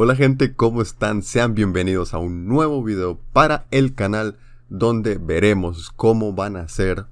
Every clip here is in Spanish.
Hola gente, ¿cómo están? Sean bienvenidos a un nuevo video para el canal donde veremos cómo van a ser,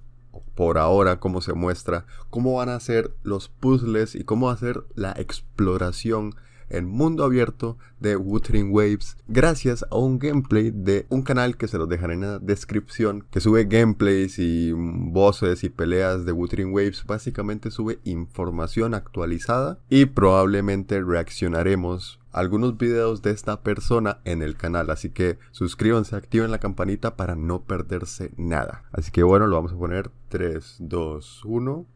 por ahora cómo se muestra, cómo van a ser los puzzles y cómo ser la exploración en mundo abierto de Wuthering Waves gracias a un gameplay de un canal que se los dejaré en la descripción que sube gameplays y voces y peleas de Wuthering Waves básicamente sube información actualizada y probablemente reaccionaremos algunos videos de esta persona en el canal así que suscríbanse activen la campanita para no perderse nada así que bueno lo vamos a poner 3 2 1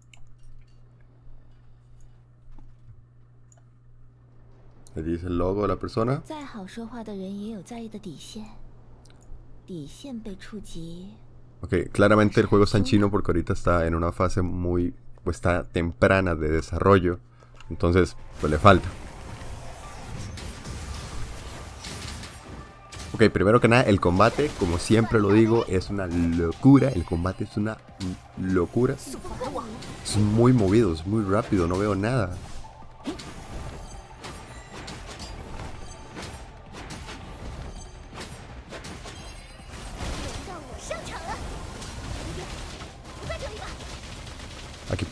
Le dice el logo de la persona. Ok, claramente el juego está en chino porque ahorita está en una fase muy, pues está temprana de desarrollo. Entonces, pues le falta. Ok, primero que nada, el combate, como siempre lo digo, es una locura. El combate es una locura. Es muy movido, es muy rápido, no veo nada. Aquí,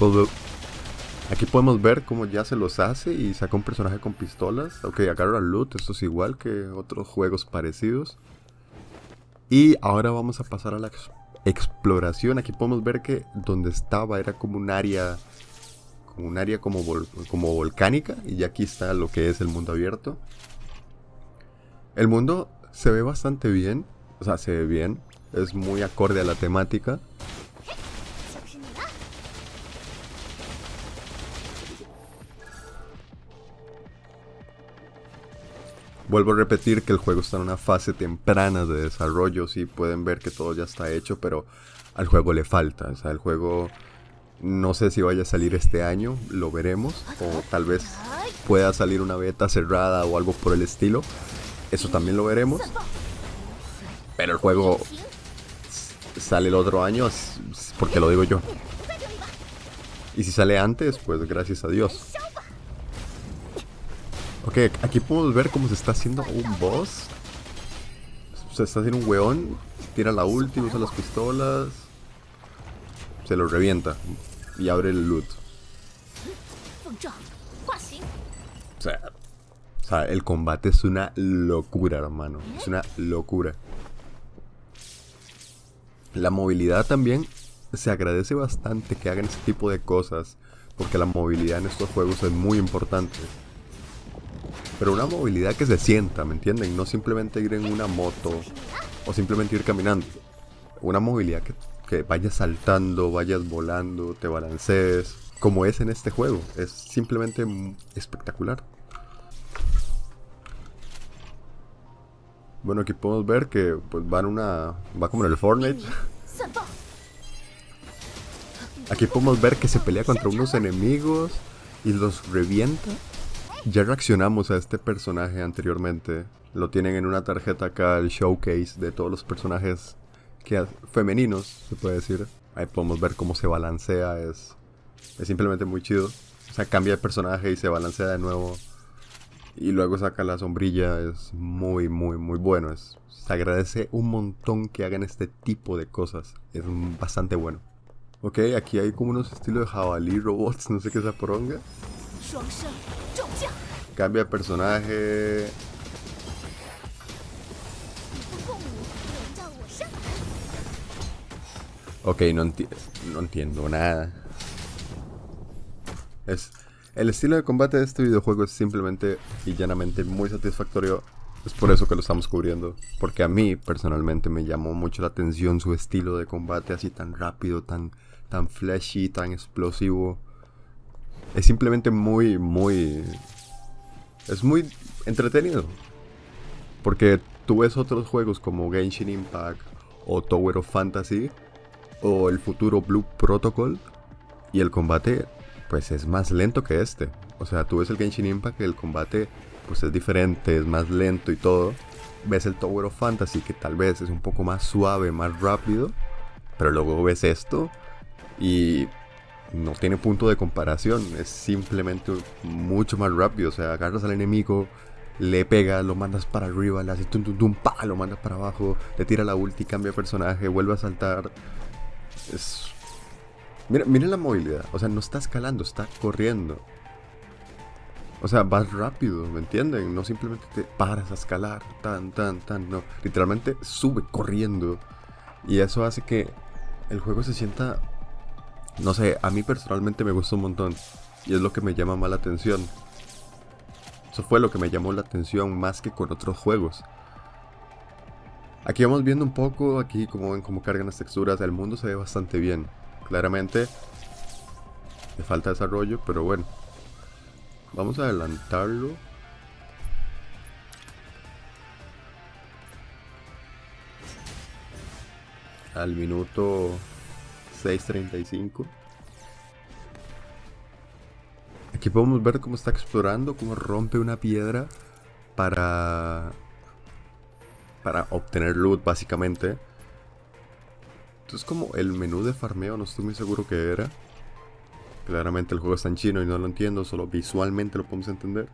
aquí podemos ver cómo ya se los hace y saca un personaje con pistolas. Ok, agarra loot, esto es igual que otros juegos parecidos. Y ahora vamos a pasar a la exploración. Aquí podemos ver que donde estaba era como un área como un área como, como volcánica y ya aquí está lo que es el mundo abierto. El mundo se ve bastante bien, o sea, se ve bien, es muy acorde a la temática. Vuelvo a repetir que el juego está en una fase temprana de desarrollo, sí pueden ver que todo ya está hecho, pero al juego le falta, o sea, el juego no sé si vaya a salir este año, lo veremos, o tal vez pueda salir una beta cerrada o algo por el estilo, eso también lo veremos, pero el juego sale el otro año porque lo digo yo. Y si sale antes, pues gracias a Dios. Ok, aquí podemos ver cómo se está haciendo un boss. Se está haciendo un weón. Tira la ulti, usa las pistolas. Se lo revienta. Y abre el loot. O sea, o sea, el combate es una locura, hermano. Es una locura. La movilidad también se agradece bastante que hagan este tipo de cosas. Porque la movilidad en estos juegos es muy importante. Pero una movilidad que se sienta, ¿me entienden? No simplemente ir en una moto o simplemente ir caminando. Una movilidad que, que vayas saltando, vayas volando, te balancees, como es en este juego. Es simplemente espectacular. Bueno, aquí podemos ver que pues va en una. va como en el Fortnite. Aquí podemos ver que se pelea contra unos enemigos y los revienta ya reaccionamos a este personaje anteriormente. Lo tienen en una tarjeta acá, el showcase de todos los personajes que, femeninos, se puede decir. Ahí podemos ver cómo se balancea, es, es simplemente muy chido. O sea, cambia de personaje y se balancea de nuevo. Y luego saca la sombrilla, es muy, muy, muy bueno. Es, se agradece un montón que hagan este tipo de cosas. Es bastante bueno. Ok, aquí hay como unos estilos de jabalí robots, no sé qué es esa poronga. Cambia de personaje. Ok, no, no entiendo nada. Es, el estilo de combate de este videojuego es simplemente y llanamente muy satisfactorio. Es por eso que lo estamos cubriendo. Porque a mí personalmente me llamó mucho la atención su estilo de combate así tan rápido, tan, tan flashy, tan explosivo. Es simplemente muy, muy es muy entretenido. Porque tú ves otros juegos como Genshin Impact o Tower of Fantasy o el futuro Blue Protocol y el combate pues es más lento que este. O sea, tú ves el Genshin Impact y el combate pues es diferente, es más lento y todo. Ves el Tower of Fantasy que tal vez es un poco más suave, más rápido. Pero luego ves esto y no tiene punto de comparación, es simplemente mucho más rápido, o sea, agarras al enemigo, le pega, lo mandas para arriba, le hace tum tum tum, pa, lo mandas para abajo, le tira la ulti, cambia personaje, vuelve a saltar. Es... Mira, miren la movilidad, o sea, no está escalando, está corriendo. O sea, vas rápido, ¿me entienden? No simplemente te paras a escalar, tan, tan, tan, no. Literalmente sube corriendo. Y eso hace que el juego se sienta... No sé, a mí personalmente me gusta un montón. Y es lo que me llama más la atención. Eso fue lo que me llamó la atención más que con otros juegos. Aquí vamos viendo un poco, aquí como ven cómo cargan las texturas. El mundo se ve bastante bien. Claramente le falta desarrollo, pero bueno. Vamos a adelantarlo. Al minuto 6.35. Aquí podemos ver cómo está explorando, cómo rompe una piedra para, para obtener loot básicamente. Entonces como el menú de farmeo, no estoy muy seguro que era. Claramente el juego está en chino y no lo entiendo, solo visualmente lo podemos entender.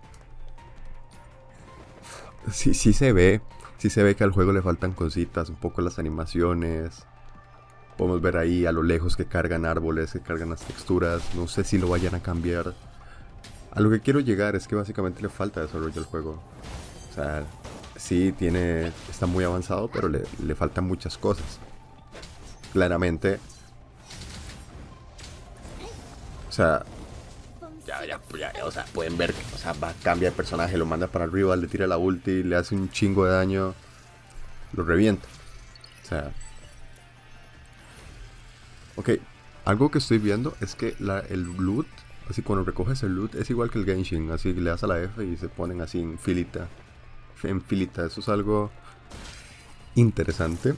Sí, sí se ve, sí se ve que al juego le faltan cositas, un poco las animaciones. Podemos ver ahí a lo lejos que cargan árboles, que cargan las texturas. No sé si lo vayan a cambiar. A lo que quiero llegar es que básicamente le falta desarrollo al juego. O sea, sí tiene, está muy avanzado, pero le, le faltan muchas cosas. Claramente o sea, ya, ya, ya, o sea, pueden ver, o sea, cambia de personaje, lo manda para arriba, le tira la ulti, le hace un chingo de daño, lo revienta. O sea... Ok, algo que estoy viendo es que el loot, así cuando recoges el loot, es igual que el Genshin, así le das a la F y se ponen así en filita. En filita, eso es algo interesante.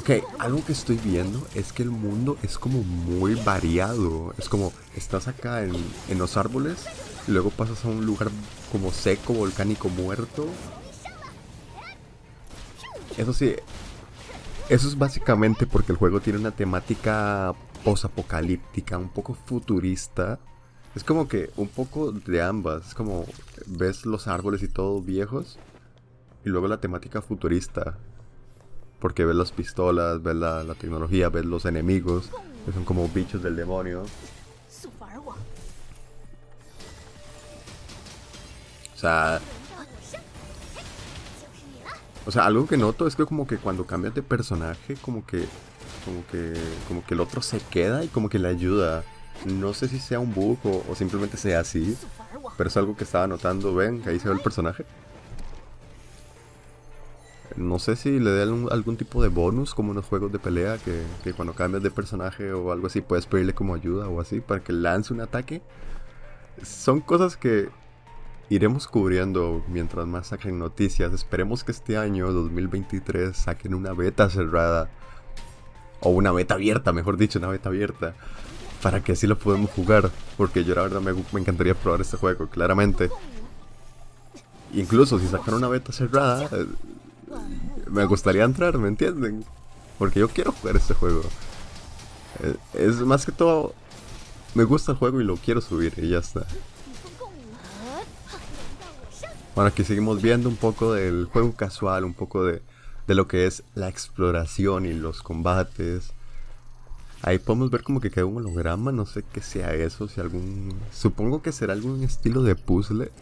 Ok, algo que estoy viendo es que el mundo es como muy variado. Es como, estás acá en, en los árboles, y luego pasas a un lugar como seco, volcánico, muerto. Eso sí, eso es básicamente porque el juego tiene una temática posapocalíptica, un poco futurista. Es como que un poco de ambas. Es como ves los árboles y todo viejos. Y luego la temática futurista. Porque ves las pistolas, ves la, tecnología, ves los enemigos, que son como bichos del demonio. O sea... O sea, algo que noto es que como que cuando cambias de personaje, como que... Como que... Como que el otro se queda y como que le ayuda. No sé si sea un bug o, simplemente sea así. Pero es algo que estaba notando. Ven, que ahí se ve el personaje. No sé si le dé algún, tipo de bonus como en los juegos de pelea que, cuando cambias de personaje o algo así puedes pedirle como ayuda o así para que lance un ataque. Son cosas que iremos cubriendo mientras más saquen noticias. Esperemos que este año 2023 saquen una beta cerrada o una beta abierta, mejor dicho, una beta abierta para que así lo podamos jugar. Porque yo la verdad me, me encantaría probar este juego, claramente. Incluso si sacan una beta cerrada, me gustaría entrar, ¿me entienden? Porque yo quiero jugar este juego. Eh, es, más que todo, me gusta el juego y lo quiero subir y ya está. Bueno, aquí seguimos viendo un poco del juego casual, un poco de, de lo que es la exploración y los combates. Ahí podemos ver como que queda un holograma, no sé qué sea eso, si algún... Supongo que será algún estilo de puzzle.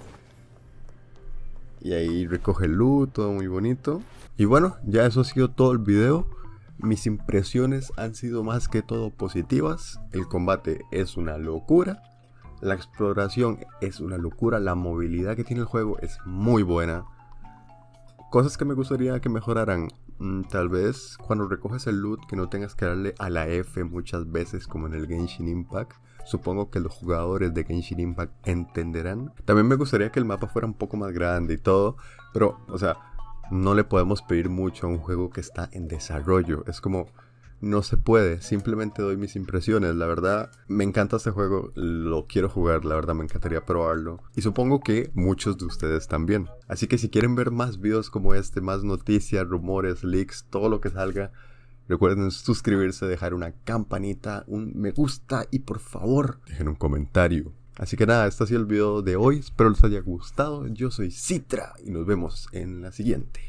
Y ahí recoge loot, todo muy bonito. Y bueno, ya eso ha sido todo el video. Mis impresiones han sido más que todo positivas. El combate es una locura. La exploración es una locura. La movilidad que tiene el juego es muy buena. Cosas que me gustaría que mejoraran. Mm, tal vez cuando recoges el loot que no tengas que darle a la F muchas veces como en el Genshin Impact. Supongo que los jugadores de Genshin Impact entenderán. También me gustaría que el mapa fuera un poco más grande y todo. Pero, o sea, no le podemos pedir mucho a un juego que está en desarrollo. Es como, no se puede. Simplemente doy mis impresiones. La verdad, me encanta este juego. Lo quiero jugar. La verdad, me encantaría probarlo. Y supongo que muchos de ustedes también. Así que si quieren ver más videos como este, más noticias, rumores, leaks, todo lo que salga Recuerden suscribirse, dejar una campanita, un me gusta y por favor dejen un comentario. Así que nada, este ha sido el video de hoy. Espero les haya gustado. Yo soy Citra y nos vemos en la siguiente.